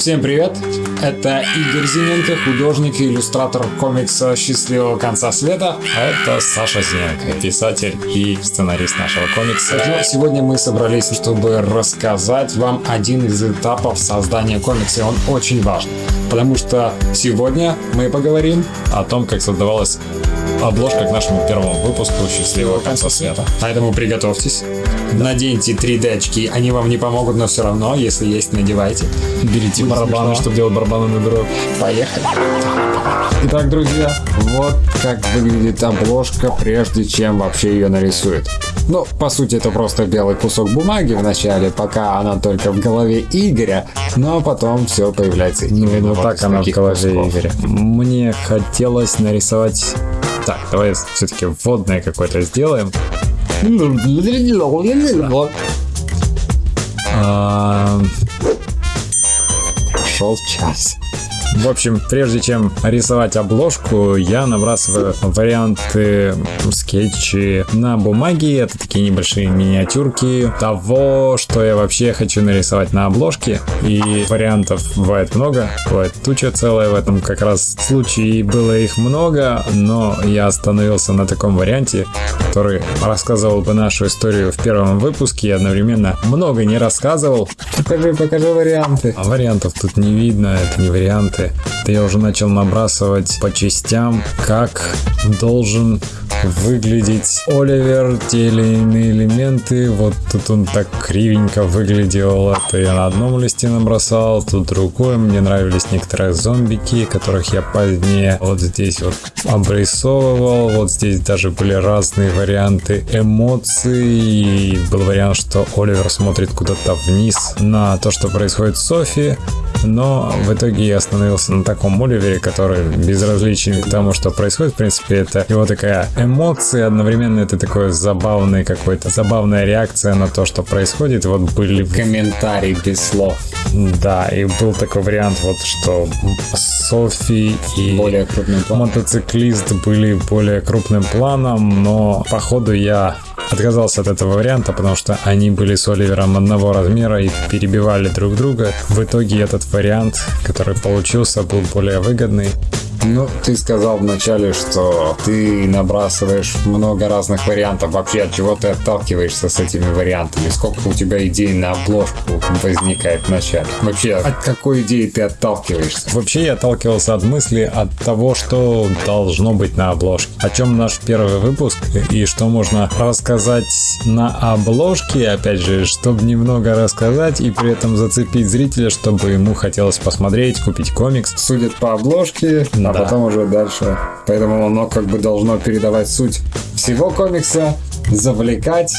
Всем привет! Это Игорь Зиненко, художник и иллюстратор комикса «Счастливого конца света». А это Саша Зиненко, писатель и сценарист нашего комикса. Но сегодня мы собрались, чтобы рассказать вам один из этапов создания комикса. Он очень важный, потому что сегодня мы поговорим о том, как создавалась обложка к нашему первому выпуску «Счастливого конца света». Поэтому приготовьтесь, наденьте 3D очки, они вам не помогут, но все равно, если есть, надевайте. Берите барабаны, чтобы делать барабаны на дорог. Поехали. Итак, друзья, вот как выглядит обложка, прежде чем вообще ее нарисуют. Ну, по сути, это просто белый кусок бумаги в начале, пока она только в голове Игоря, но потом все появляется. Ну, вот так она в голове кусков. Игоря. Мне хотелось нарисовать... Так, давай все-таки вводное какое-то сделаем. А... Шел час. В общем, прежде чем рисовать обложку, я набрасываю варианты скетчи на бумаге. Это такие небольшие миниатюрки того, что я вообще хочу нарисовать на обложке. И вариантов бывает много, бывает туча целая в этом как раз случае. Было их много, но я остановился на таком варианте, который рассказывал бы нашу историю в первом выпуске и одновременно много не рассказывал. Покажи, покажи варианты. А вариантов тут не видно, это не варианты Это я уже начал набрасывать по частям, как должен выглядеть Оливер, те или иные элементы. Вот тут он так кривенько выглядел. Это я на одном листе набросал, тут другое. Мне нравились некоторые зомбики, которых я позднее вот здесь вот обрисовывал. Вот здесь даже были разные варианты эмоций. Был вариант, что Оливер смотрит куда-то вниз на то, что происходит с Софи. Но в итоге я остановился на таком Оливере, который безразличен к тому, что происходит. В принципе, это его такая эмоции, одновременно это такое забавный какой-то, забавная реакция на то, что происходит. Вот были... Комментарий без слов. Да, и был такой вариант, вот что Софи и более мотоциклист были более крупным планом, но походу я отказался от этого варианта, потому что они были с Оливером одного размера и перебивали друг друга. В итоге этот вариант, который получился, был более выгодный. Ну, ты сказал вначале, что ты набрасываешь много разных вариантов. Вообще, от чего ты отталкиваешься с этими вариантами? Сколько у тебя идей на обложку возникает вначале? Вообще, от какой идеи ты отталкиваешься? Вообще, я отталкивался от мысли, от того, что должно быть на обложке. О чем наш первый выпуск и что можно рассказать на обложке, опять же, чтобы немного рассказать и при этом зацепить зрителя, чтобы ему хотелось посмотреть, купить комикс. Судят по обложке, а да. потом уже дальше. Поэтому оно как бы должно передавать суть всего комикса, завлекать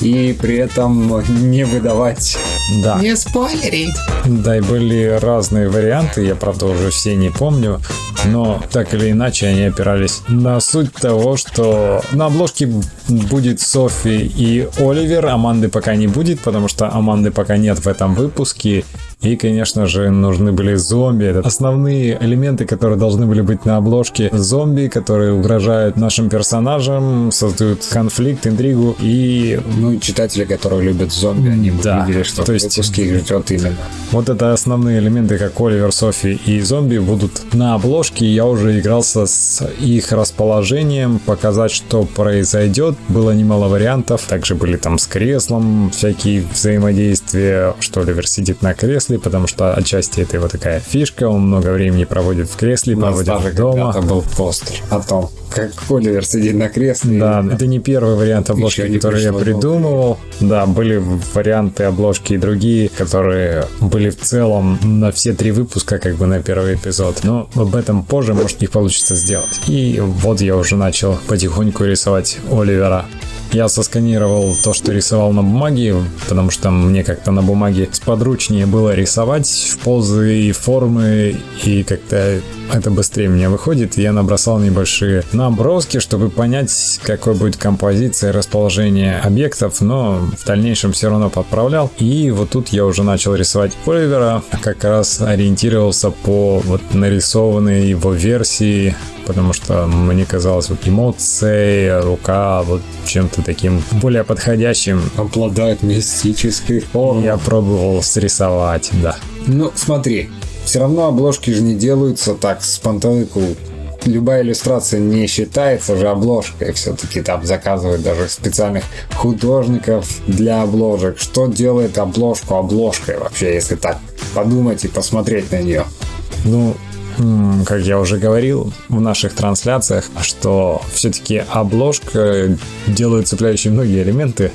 и при этом не выдавать. Да. Не спойлерить. Да, и были разные варианты, я правда уже все не помню, но так или иначе они опирались на суть того, что на обложке будет Софи и Оливер, Аманды пока не будет, потому что Аманды пока нет в этом выпуске, и, конечно же, нужны были зомби. Это основные элементы, которые должны были быть на обложке. Зомби, которые угрожают нашим персонажам, создают конфликт, интригу и... Ну и читатели, которые любят зомби, они да. увидели, что то есть, выпуске их ждет именно. Вот это основные элементы, как Оливер, Софи и зомби будут на обложке. Я уже игрался с их расположением, показать, что произойдет. Было немало вариантов. Также были там с креслом всякие взаимодействия, что Оливер сидит на кресле, кресле, потому что отчасти это его такая фишка, он много времени проводит в кресле, проводит даже дома. Это был постер о том, как Оливер сидит на кресле. Да, и... это не первый вариант обложки, который я придумывал. Да, были варианты обложки и другие, которые были в целом на все три выпуска, как бы на первый эпизод. Но об этом позже, может, их получится сделать. И вот я уже начал потихоньку рисовать Оливера. Я сосканировал то, что рисовал на бумаге, потому что мне как-то на бумаге сподручнее было рисовать в позы и формы, и как-то это быстрее мне выходит. Я набросал небольшие наброски, чтобы понять, какой будет композиция расположение объектов, но в дальнейшем все равно подправлял. И вот тут я уже начал рисовать Оливера, как раз ориентировался по вот нарисованной его версии потому что мне казалось, вот эмоции, рука вот чем-то таким более подходящим. Обладает мистической формой. Я пробовал срисовать, да. Ну, смотри, все равно обложки же не делаются так с пантелыку. Любая иллюстрация не считается же обложкой. Все-таки там заказывают даже специальных художников для обложек. Что делает обложку обложкой вообще, если так подумать и посмотреть на нее? Ну, как я уже говорил в наших трансляциях, что все-таки обложка делает цепляющие многие элементы,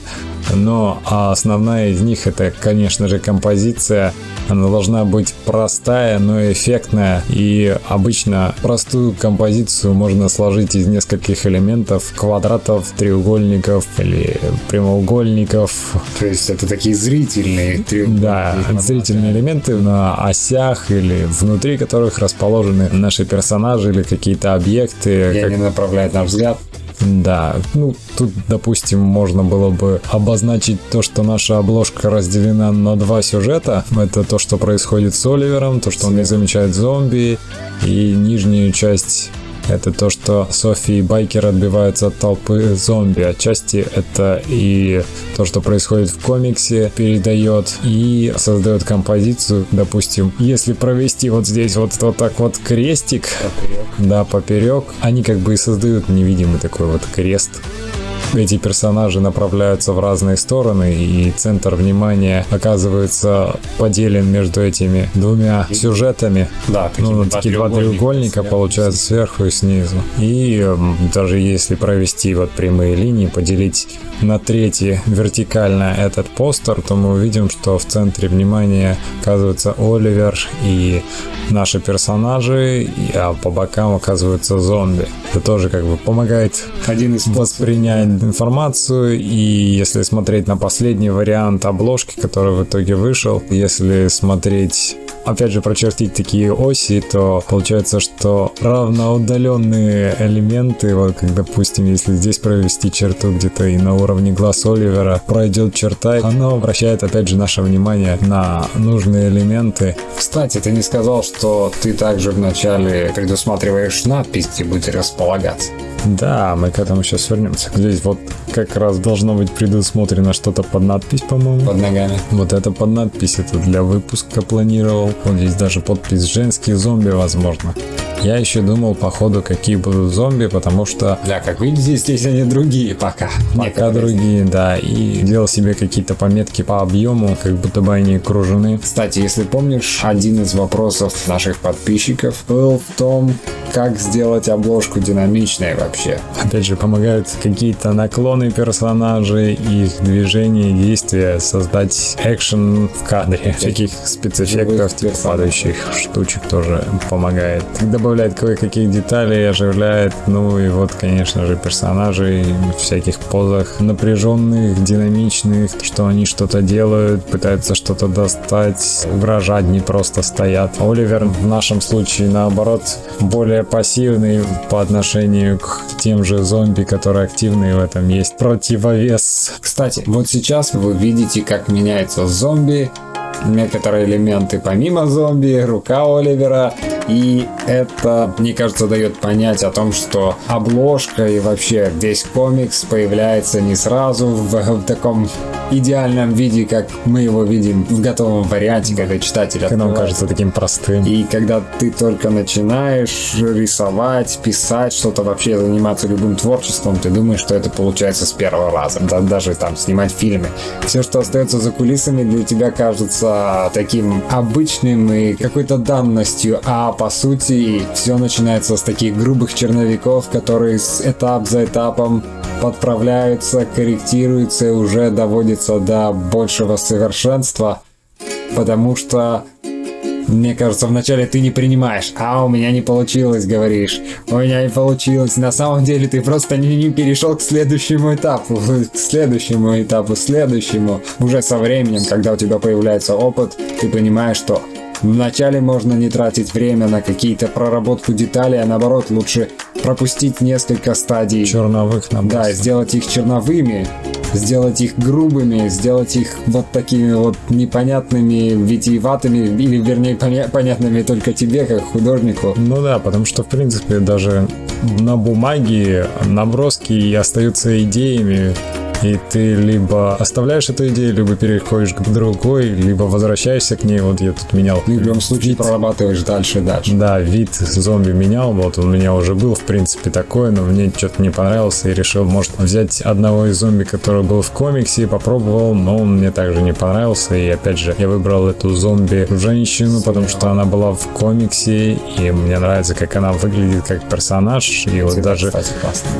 но основная из них это, конечно же, композиция. Она должна быть простая, но эффектная. И обычно простую композицию можно сложить из нескольких элементов, квадратов, треугольников или прямоугольников. То есть это такие зрительные треугольники. Да, зрительные элементы на осях или внутри которых расположены наши персонажи или какие-то объекты. И как- они направляют наш взгляд. Да, ну тут, допустим, можно было бы обозначить то, что наша обложка разделена на два сюжета. Это то, что происходит с Оливером, то, что он не замечает зомби, и нижнюю часть это то, что Софи и Байкер отбиваются от толпы зомби. Отчасти это и то, что происходит в комиксе, передает и создает композицию. Допустим, если провести вот здесь вот, вот так вот крестик, да, поперек, они как бы и создают невидимый такой вот крест. Эти персонажи направляются в разные стороны, и центр внимания оказывается поделен между этими двумя сюжетами. Да, такие Ну, два такие два треугольника получаются сверху и снизу. И даже если провести вот прямые линии, поделить на трети вертикально этот постер, то мы увидим, что в центре внимания оказывается Оливер и наши персонажи, а по бокам оказываются зомби. Это тоже как бы помогает Один из воспринять информацию и если смотреть на последний вариант обложки, который в итоге вышел, если смотреть опять же прочертить такие оси, то получается, что равноудаленные элементы, вот как допустим, если здесь провести черту где-то и на уровне глаз Оливера пройдет черта, оно обращает опять же наше внимание на нужные элементы. Кстати, ты не сказал, что ты также вначале предусматриваешь надпись, где будет располагаться. Да, мы к этому сейчас вернемся. Здесь вот как раз должно быть предусмотрено что-то под надпись, по-моему. Под ногами. Вот это под надпись, это для выпуска планировал. Вот здесь даже подпись «Женские зомби», возможно. Я еще думал, по ходу, какие будут зомби, потому что Да, как видите, здесь они другие пока. пока другие, да, и делал себе какие-то пометки по объему, как будто бы они окружены. Кстати, если помнишь, один из вопросов наших подписчиков был в том, как сделать обложку динамичной вообще. Опять же, помогают какие-то наклоны персонажей, их движения, действия, создать экшен в кадре. Всяких спецэффектов, типа падающих штучек тоже помогает. Добавляет кое-каких деталей, оживляет. Ну и вот, конечно же, персонажей в всяких позах напряженных, динамичных, что они что-то делают, пытаются что-то достать, угрожать, не просто стоят. Оливер в нашем случае, наоборот, более пассивный по отношению к тем же зомби, которые активные в этом есть противовес. Кстати, вот сейчас вы видите, как меняется зомби, некоторые элементы помимо зомби, рука Оливера, и это, мне кажется, дает понять о том, что обложка и вообще весь комикс появляется не сразу в, в таком идеальном виде, как мы его видим в готовом варианте, когда читатель Когда он кажется таким простым. И когда ты только начинаешь рисовать, писать, что-то вообще заниматься любым творчеством, ты думаешь, что это получается с первого раза. Да, даже там снимать фильмы. Все, что остается за кулисами, для тебя кажется таким обычным и какой-то данностью. А по сути, все начинается с таких грубых черновиков, которые с этап за этапом подправляются, корректируются и уже доводятся до большего совершенства. Потому что мне кажется, вначале ты не принимаешь. А, у меня не получилось, говоришь. У меня не получилось. На самом деле ты просто не, не перешел к следующему этапу. К следующему этапу, следующему. Уже со временем, когда у тебя появляется опыт, ты понимаешь, что вначале можно не тратить время на какие-то проработку деталей, а наоборот лучше пропустить несколько стадий. Черновых набросов. Да, сделать их черновыми, сделать их грубыми, сделать их вот такими вот непонятными, витиеватыми, или вернее поня- понятными только тебе, как художнику. Ну да, потому что, в принципе, даже на бумаге наброски остаются идеями. И ты либо оставляешь эту идею, либо переходишь к другой, либо возвращаешься к ней. Вот я тут менял. В любом случае прорабатываешь дальше и дальше. Да, вид зомби менял, вот он у меня уже был, в принципе, такой, но мне что-то не понравился и решил, может, взять одного из зомби, который был в комиксе, попробовал, но он мне также не понравился, и опять же, я выбрал эту зомби-женщину, потому что она была в комиксе, и мне нравится, как она выглядит как персонаж, и вот даже Кстати,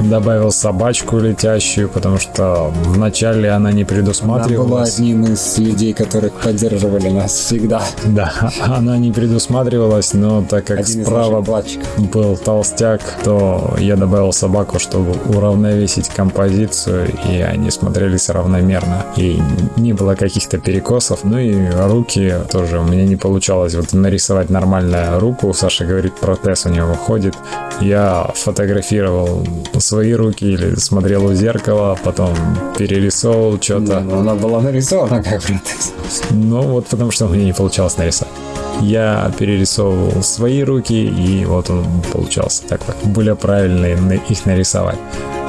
добавил собачку летящую, потому что вначале она не Она была предусматривалась. одним из людей, которых поддерживали нас всегда. Да, она не предусматривалась, но так как Один справа был толстяк, то я добавил собаку, чтобы уравновесить композицию, и они смотрелись равномерно. И не было каких-то перекосов. Ну и руки тоже у меня не получалось вот нарисовать нормальную руку. Саша говорит, протез у него выходит. Я фотографировал свои руки или смотрел у зеркала, потом перерисовывал что-то. но она была нарисована как протез. Ну вот потому что мне не получалось нарисовать. Я перерисовывал свои руки, и вот он получался такой. Более правильно на- их нарисовать.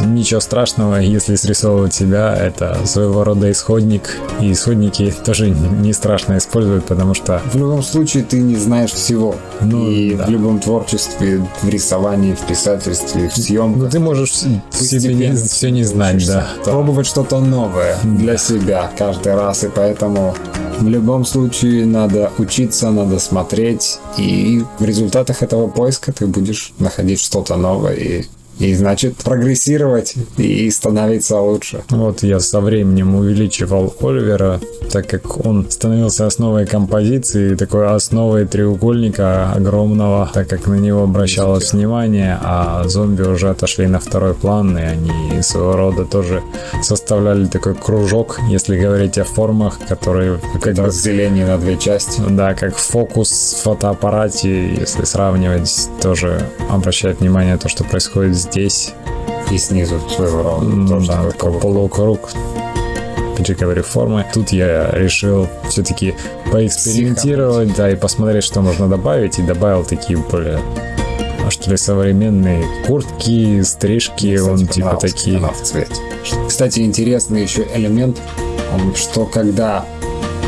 Ничего страшного, если срисовывать себя, это своего рода исходник. И исходники тоже не страшно использовать, потому что В любом случае ты не знаешь всего. Ну, и да. в любом творчестве, в рисовании, в писательстве, в ну, съемках. ты можешь себе не, все не знать, да. Пробовать что-то новое для себя каждый раз. И поэтому в любом случае надо учиться, надо смотреть. И в результатах этого поиска ты будешь находить что-то новое. И, и значит прогрессировать и становиться лучше. Вот я со временем увеличивал Оливера, так как он становился основой композиции, такой основой треугольника огромного, так как на него обращалось внимание, а зомби уже отошли на второй план, и они своего рода тоже составляли такой кружок, если говорить о формах, которые как Разделение на две части. да, как фокус в фотоаппарате, если сравнивать, тоже обращает внимание на то, что происходит здесь. И снизу. Ну тоже да, такой полукруг. говорю, формы. Тут я решил все-таки поэкспериментировать, да, и посмотреть, что можно добавить. И добавил такие более а что ли, современные куртки, стрижки, Кстати, он типа такие. она в цвете. Кстати, интересный еще элемент, что когда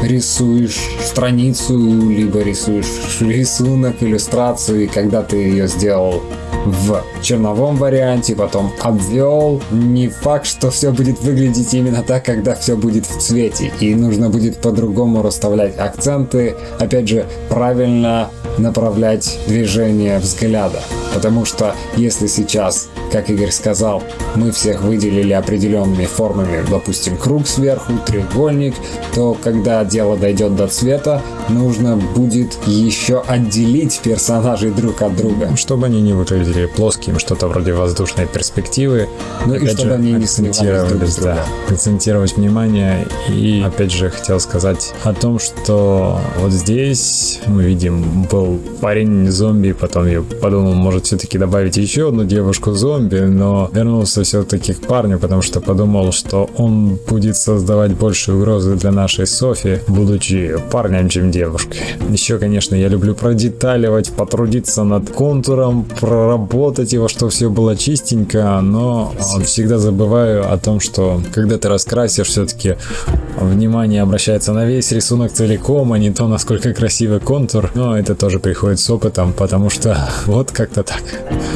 рисуешь страницу, либо рисуешь рисунок, иллюстрацию, и когда ты ее сделал в черновом варианте, потом обвел, не факт, что все будет выглядеть именно так, когда все будет в цвете. И нужно будет по-другому расставлять акценты, опять же, правильно направлять движение взгляда. Потому что если сейчас, как Игорь сказал, мы всех выделили определенными формами, допустим, круг сверху, треугольник, то когда дело дойдет до цвета, нужно будет еще отделить персонажей друг от друга. Чтобы они не выглядели плоским, что-то вроде воздушной перспективы. Ну и чтобы же, они не сливались друг да, акцентировать внимание. И опять же хотел сказать о том, что вот здесь мы видим, был парень зомби, потом я подумал, может все-таки добавить еще одну девушку зомби, но вернулся все-таки к парню, потому что подумал, что он будет создавать больше угрозы для нашей Софи, будучи парнем, чем девушкой. Еще, конечно, я люблю продеталивать, потрудиться над контуром, проработать его, чтобы все было чистенько, но всегда забываю о том, что когда ты раскрасишь, все-таки внимание обращается на весь рисунок целиком, а не то, насколько красивый контур. Но это тоже приходит с опытом, потому что вот как-то так.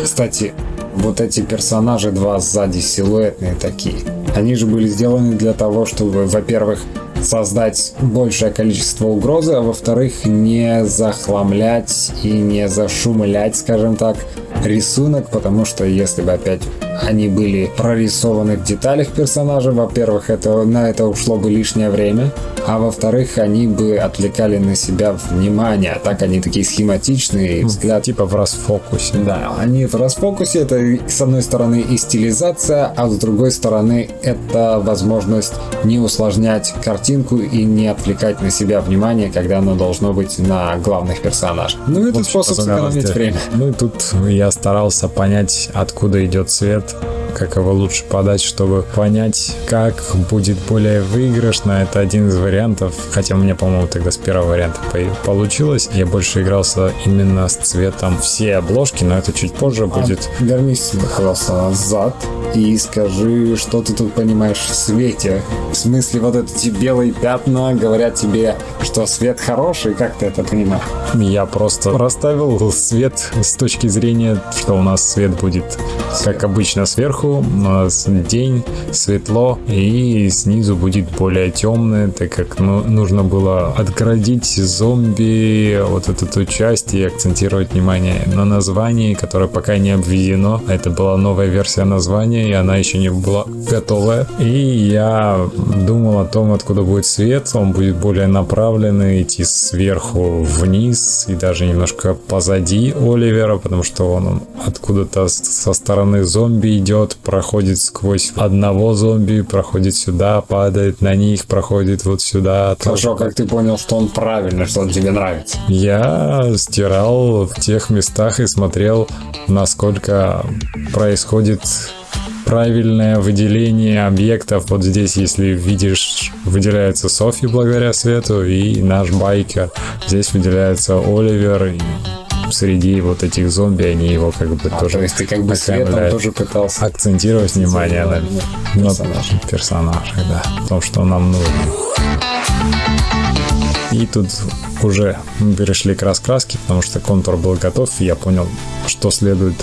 Кстати, вот эти персонажи два сзади силуэтные такие. Они же были сделаны для того, чтобы, во-первых, создать большее количество угрозы, а во-вторых, не захламлять и не зашумлять, скажем так, рисунок, потому что если бы опять они были прорисованы в деталях персонажа, во-первых, это, на это ушло бы лишнее время, а во-вторых, они бы отвлекали на себя внимание, а так они такие схематичные, и взгляд Типа в расфокусе. да, они в расфокусе, это с одной стороны и стилизация, а с другой стороны это возможность не усложнять картинку и не отвлекать на себя внимание, когда оно должно быть на главных персонажах. Ну, это способ сэкономить время. Ну и тут я старался понять, откуда идет свет. Как его лучше подать, чтобы понять, как будет более выигрышно. Это один из вариантов, хотя у меня, по-моему, тогда с первого варианта получилось. Я больше игрался именно с цветом все обложки, но это чуть позже а будет. Вернись, пожалуйста, назад и скажи, что ты тут понимаешь в свете. В смысле, вот эти белые пятна говорят тебе, что свет хороший, как ты это понимаешь? Я просто расставил свет с точки зрения, что у нас свет будет, как обычно, сверху, у нас день, светло, и снизу будет более темный, так как ну, нужно было отгородить зомби, вот эту часть и акцентировать внимание на названии, которое пока не обведено. Это была новая версия названия, и она еще не была готовая. И я думал о том, откуда будет свет, он будет более направленный, идти сверху вниз и даже немножко позади Оливера, потому что он откуда-то со стороны зомби идет, проходит сквозь одного зомби, проходит сюда, падает на них, проходит вот сюда. Хорошо, как ты понял, что он правильно, что он тебе нравится? Я стирал в тех местах и смотрел, насколько происходит правильное выделение объектов. Вот здесь, если видишь, выделяется Софи благодаря свету и наш байкер. Здесь выделяется Оливер и среди вот этих зомби они его как бы а, тоже... То есть ты как бы светом тоже пытался... Акцентировать внимание на, на персонажах, да. В том, что нам нужно. И тут уже мы перешли к раскраске, потому что контур был готов, и я понял, что следует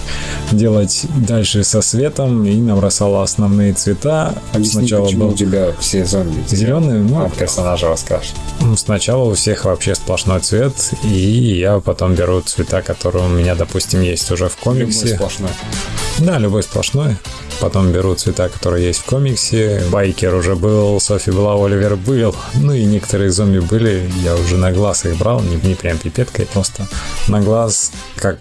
делать дальше со светом, и набросал основные цвета. Объясни, Сначала почему был... у тебя все зомби зеленые, ну, а персонажа раскрашен. Сначала у всех вообще сплошной цвет, и я потом беру цвета, которые у меня, допустим, есть уже в комиксе. Любой сплошной. Да, любой сплошной. Потом беру цвета, которые есть в комиксе. Байкер уже был, Софи была, Оливер был. Ну и некоторые зомби были. Я уже на глаз их брал, не, не прям пипеткой, просто на глаз, как,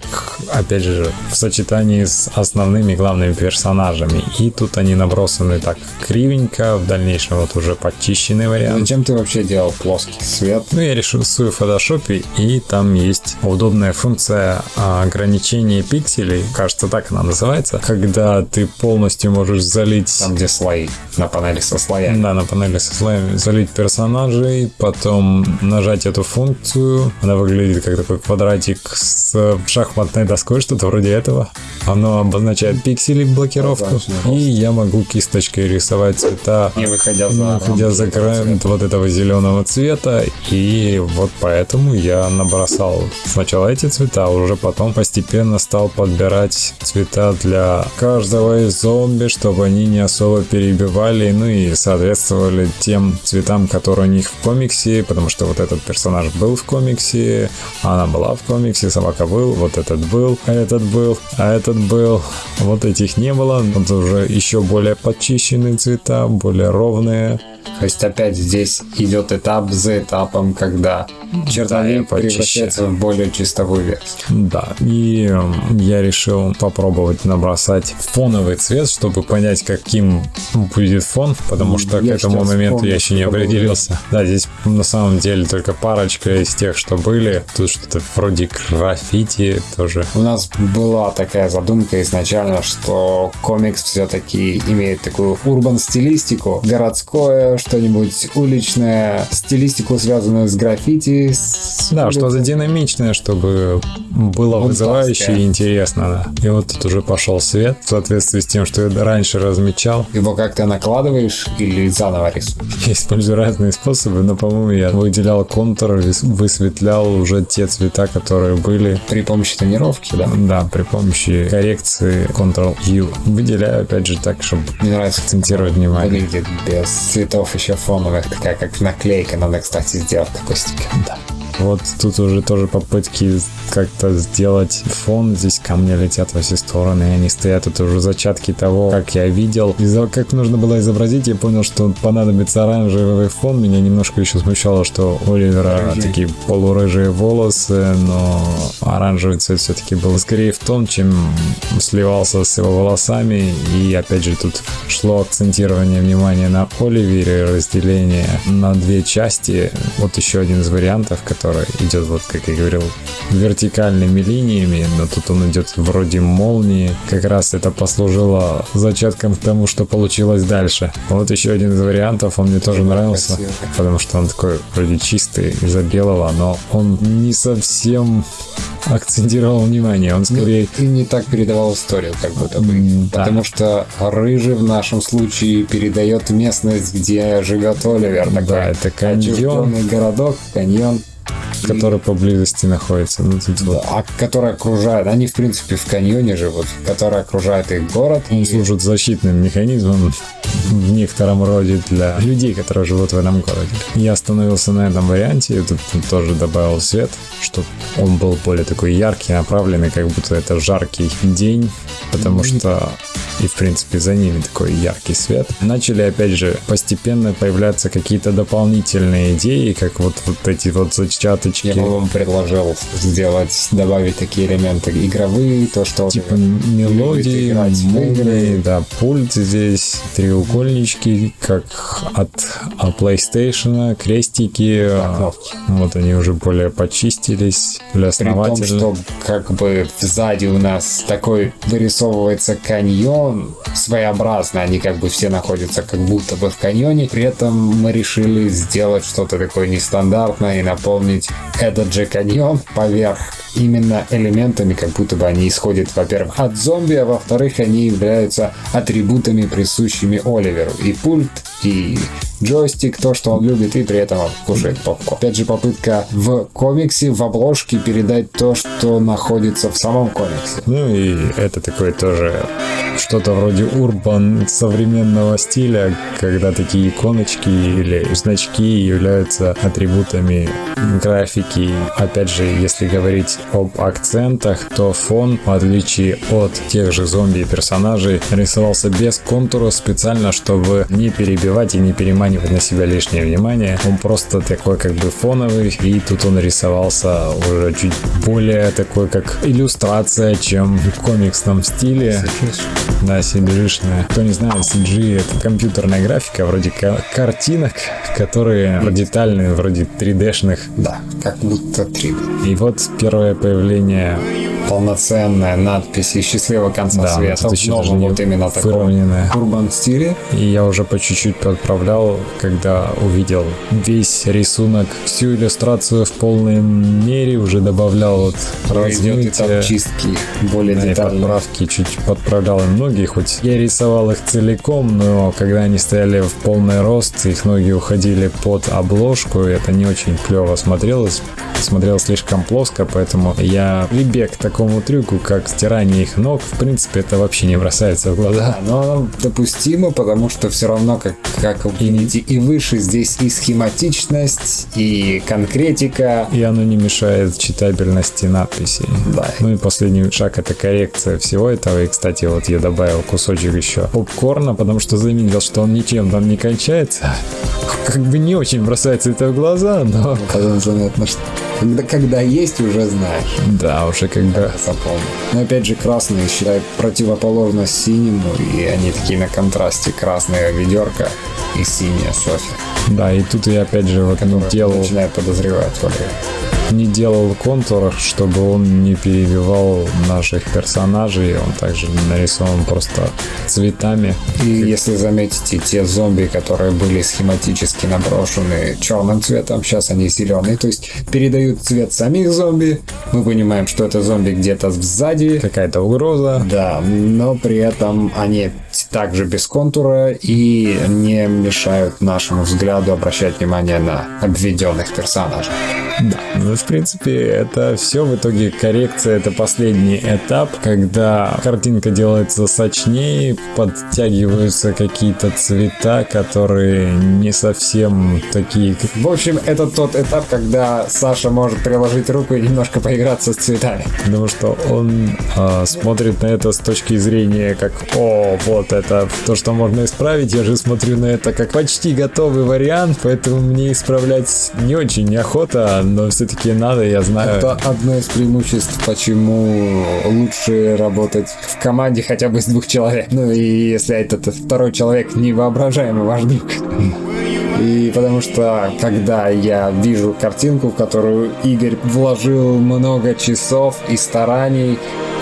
опять же, в сочетании с основными главными персонажами. И тут они набросаны так кривенько, в дальнейшем вот уже подчищенный вариант. Зачем ты вообще делал плоский свет? Ну, я рисую в фотошопе, и там есть удобная функция ограничения пикселей, кажется, так она называется, когда ты полностью можешь залить... Там, где слои, на панели со слоями. Да, на панели со слоями. Залить персонажей, потом нажать эту функцию. Она выглядит как такой квадратик с шахматной доской, что-то вроде этого. Оно обозначает пиксели блокировку. И я могу кисточкой рисовать цвета, не выходя за, не выходя за край вот этого зеленого цвета. И вот поэтому я набросал сначала эти цвета, а уже потом постепенно стал подбирать цвета для каждого из зомби, чтобы они не особо перебивали, ну и соответствовали тем цветам, которые у них в комиксе, потому что вот этот персонаж был в комиксе, она была в комиксе, собака был, вот этот был, а этот был, а этот был, вот этих не было, вот уже еще более подчищенные цвета, более ровные, то есть опять здесь идет этап за этапом, когда чертовик да, превращается в более чистовую версию. Да, и я решил попробовать набросать фоновый цвет, чтобы понять, каким будет фон, потому что я к этому моменту я еще не определился. Да, здесь на самом деле только парочка из тех, что были. Тут что-то вроде граффити тоже. У нас была такая задумка изначально, что комикс все-таки имеет такую урбан стилистику, городское что-нибудь уличное, стилистику, связанную с граффити. С да, что-то динамичное, чтобы было вызывающе и интересно. Да. И вот тут уже пошел свет в соответствии с тем, что я раньше размечал. Его как-то накладываешь или заново рисуешь? Я использую разные способы, но, по-моему, я выделял контур, высветлял уже те цвета, которые были. При помощи тонировки, да? Да, при помощи коррекции Ctrl-U. Выделяю, опять же, так, чтобы Мне нравится, акцентировать внимание. Выглядит без цветов еще фоновых, такая как наклейка, надо, кстати, сделать такой стикер. Да. Вот тут уже тоже попытки как-то сделать фон. Здесь камни летят во все стороны, и они стоят. Это уже зачатки того, как я видел. И как нужно было изобразить, я понял, что понадобится оранжевый фон. Меня немножко еще смущало, что у Оливера Рыжий. такие полурыжие волосы, но оранжевый цвет все-таки был скорее в том, чем сливался с его волосами. И опять же тут шло акцентирование внимания на Оливере, разделение на две части. Вот еще один из вариантов, который который идет, вот как я говорил, вертикальными линиями, но тут он идет вроде молнии. Как раз это послужило зачатком к тому, что получилось дальше. Вот еще один из вариантов, он мне тоже нравился, потому что он такой вроде чистый из-за белого, но он не совсем акцентировал внимание, он скорее И не так передавал историю, как будто бы. Да. Потому что рыжий в нашем случае передает местность, где живет Оливер. Да, Такой это каньон, городок, каньон, который поблизости находится. Ну, тут вот а который окружает. Они, в принципе, в каньоне живут, который окружает их город. Он И- служит защитным механизмом в некотором роде для людей, которые живут в этом городе. Я остановился на этом варианте, и тут тоже добавил свет, чтобы он был более такой яркий, направленный, как будто это жаркий день, потому что и в принципе за ними такой яркий свет. Начали опять же постепенно появляться какие-то дополнительные идеи, как вот, вот эти вот зачаточки. Я бы вам предложил сделать, добавить такие элементы игровые, то, что Типа мелодии, играть в игры. да, пульт здесь, треугольнички, как от а, PlayStation, крестики, а, вот они уже более почистились, более При том, что как бы сзади у нас такой вырисовывается каньон своеобразно, они как бы все находятся как будто бы в каньоне. При этом мы решили сделать что-то такое нестандартное и наполнить этот же каньон поверх именно элементами, как будто бы они исходят, во-первых, от зомби, а во-вторых, они являются атрибутами, присущими Оливеру. И пульт, и джойстик, то, что он любит, и при этом кушает попкорн. Опять же, попытка в комиксе, в обложке передать то, что находится в самом комиксе. Ну и это такое тоже что-то вроде урбан современного стиля, когда такие иконочки или значки являются атрибутами графики. Опять же, если говорить об акцентах, то фон, в отличие от тех же зомби персонажей, рисовался без контура специально, чтобы не перебивать и не переманивать на себя лишнее внимание. Он просто такой как бы фоновый, и тут он рисовался уже чуть более такой как иллюстрация, чем в комиксном стиле. Да, CG-шная. Кто не знает, CG это компьютерная графика, вроде ка- картинок, которые детальные, вроде 3D-шных. Да, как будто 3D. И вот первое появление Полноценная надпись и счастливого конца Да, света. в новом вот именно таком урбан стиле. И я уже по чуть-чуть подправлял, когда увидел весь рисунок, всю иллюстрацию в полной мере, уже добавлял вот размытие, чистки более да, и детально. подправки, чуть подправлял и ноги, хоть я рисовал их целиком, но когда они стояли в полный рост, их ноги уходили под обложку, и это не очень клево смотрелось, смотрелось слишком плоско, поэтому я прибег к такому трюку, как стирание их ног, в принципе, это вообще не бросается в глаза. Но оно допустимо, потому что все равно, как, как видите, и выше здесь и схематичность, и конкретика. И оно не мешает читабельности надписей. Да. Ну и последний шаг это коррекция всего этого. И, кстати, вот я добавил кусочек еще попкорна, потому что заметил, что он ничем там не кончается. Как бы не очень бросается это в глаза, но Потом заметно, что когда, когда есть, уже знаешь. да, уже как бы Запомни. Но опять же, красный, считай, противоположность синему, и они такие на контрасте. Красная ведерко и синяя Софья. Да, и тут я опять же вот делал, Начинает подозревать Оливер. Не делал контуров, чтобы он не перебивал наших персонажей. Он также нарисован просто цветами. И если заметите, те зомби, которые были схематически наброшены черным цветом, сейчас они зеленые, то есть передают цвет самих зомби. Мы понимаем, что это зомби где-то сзади. Какая-то угроза. Да, но при этом они также без контура и не мешают нашему взгляду обращать внимание на обведенных персонажей. Да, ну, в принципе, это все в итоге коррекция, это последний этап, когда картинка делается сочнее, подтягиваются какие-то цвета, которые не совсем такие, В общем, это тот этап, когда Саша может приложить руку и немножко поиграться с цветами. Потому что он а, смотрит на это с точки зрения как «О, вот это то, что можно исправить». Я же смотрю на это как почти готовый вариант, поэтому мне исправлять не очень неохота, но все-таки надо, я знаю. Это одно из преимуществ, почему лучше работать в команде хотя бы из двух человек. Ну и если этот второй человек невоображаемый ваш друг. И потому что, когда я вижу картинку, в которую Игорь вложил много часов и стараний,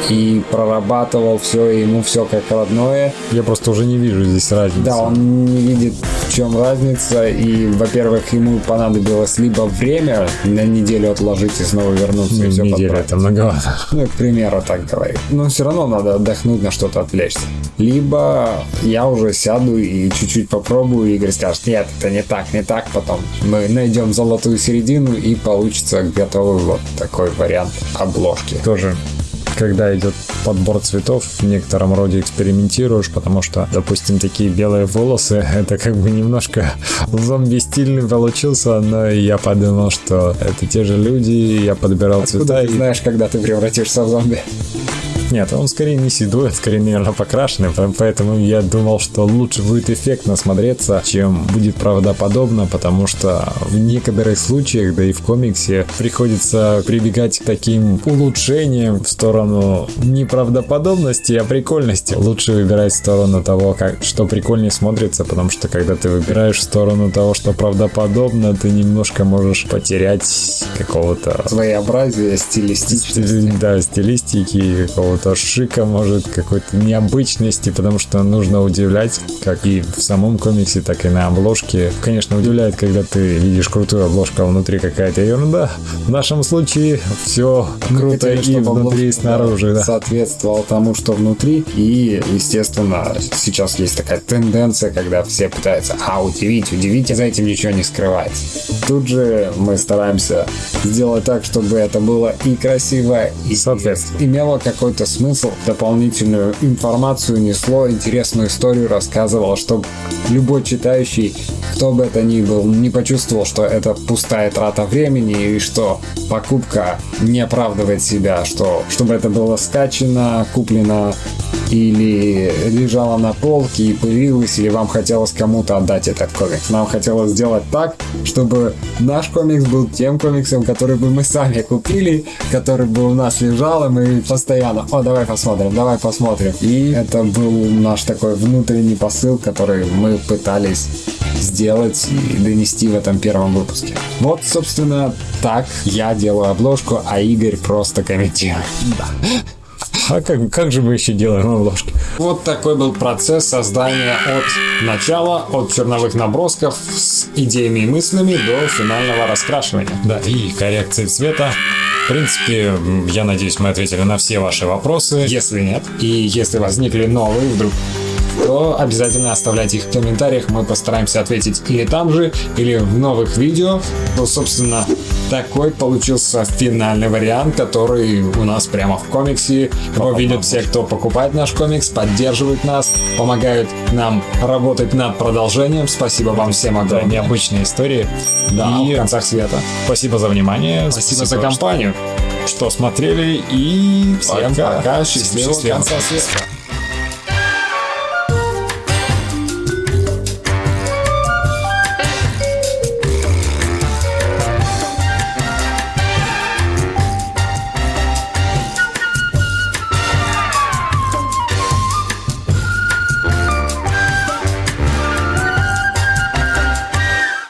и прорабатывал все, и ему все как родное. Я просто уже не вижу здесь разницы. Да, он не видит, в чем разница, и, во-первых, ему понадобилось либо время на неделю отложить и снова вернуться, и все подправить. это многовато. Ну, к примеру, так говорит. Но все равно надо отдохнуть, на что-то отвлечься. Либо я уже сяду и чуть-чуть попробую, и Игорь скажет, нет, это не так, не так, потом мы найдем золотую середину, и получится готовый вот такой вариант обложки. Тоже когда идет подбор цветов, в некотором роде экспериментируешь, потому что, допустим, такие белые волосы, это как бы немножко зомби стильный получился, но я подумал, что это те же люди, я подбирал Куда цвета. ты и- знаешь, когда ты превратишься в зомби? Нет, он скорее не седой, он скорее, наверное, покрашенный, по- поэтому я думал, что лучше будет эффектно смотреться, чем будет правдоподобно, потому что в некоторых случаях, да и в комиксе, приходится прибегать к таким улучшениям в сторону не правдоподобности, а прикольности. Лучше выбирать в сторону того, как, что прикольнее смотрится, потому что когда ты выбираешь в сторону того, что правдоподобно, ты немножко можешь потерять какого-то Своеобразие, стилистичность. Стили- да, стилистики, какого-то шика, может, какой-то необычности, потому что нужно удивлять, как и в самом комиксе, так и на обложке. Конечно, удивляет, когда ты видишь крутую обложку, а внутри какая-то ерунда. В нашем случае все Мы круто хотели, и внутри, и снаружи, да. соответствовал тому, что внутри. И, естественно, сейчас есть такая тенденция, когда все пытаются, а, удивить, удивить, и за этим ничего не скрывается. Тут же мы стараемся сделать так, чтобы это было и красиво, и Соответственно. имело какой-то смысл, дополнительную информацию несло, интересную историю рассказывало, чтобы любой читающий, кто бы это ни был, не почувствовал, что это пустая трата времени и что покупка не оправдывает себя, что чтобы это было скачано, куплено или лежало на полке и пылилось, или вам хотелось кому-то отдать этот комикс. Нам хотелось сделать так, чтобы наш комикс был тем комиксом, который бы мы сами купили, который бы у нас лежал, и мы постоянно, о, давай посмотрим, давай посмотрим. И это был наш такой внутренний посыл, который мы пытались сделать и донести в этом первом выпуске. Вот, собственно, так я делаю обложку, а Игорь просто комментирует. А как, как же мы еще делаем обложки? Вот такой был процесс создания от начала, от черновых набросков с идеями и мыслями до финального раскрашивания. Да, и коррекции цвета. В принципе, я надеюсь, мы ответили на все ваши вопросы. Если нет, и если возникли новые вдруг, то обязательно оставляйте их в комментариях, мы постараемся ответить или там же, или в новых видео. Ну, собственно, такой получился финальный вариант, который у нас прямо в комиксе. Его видят все, кто покупает наш комикс, поддерживают нас, помогают нам работать над продолжением. Спасибо вам всем Да, огромное. необычные истории. Да, И в концах света. спасибо за внимание. Спасибо за компанию. Что смотрели и Всем пока. пока, счастливого Счастливо. конца света.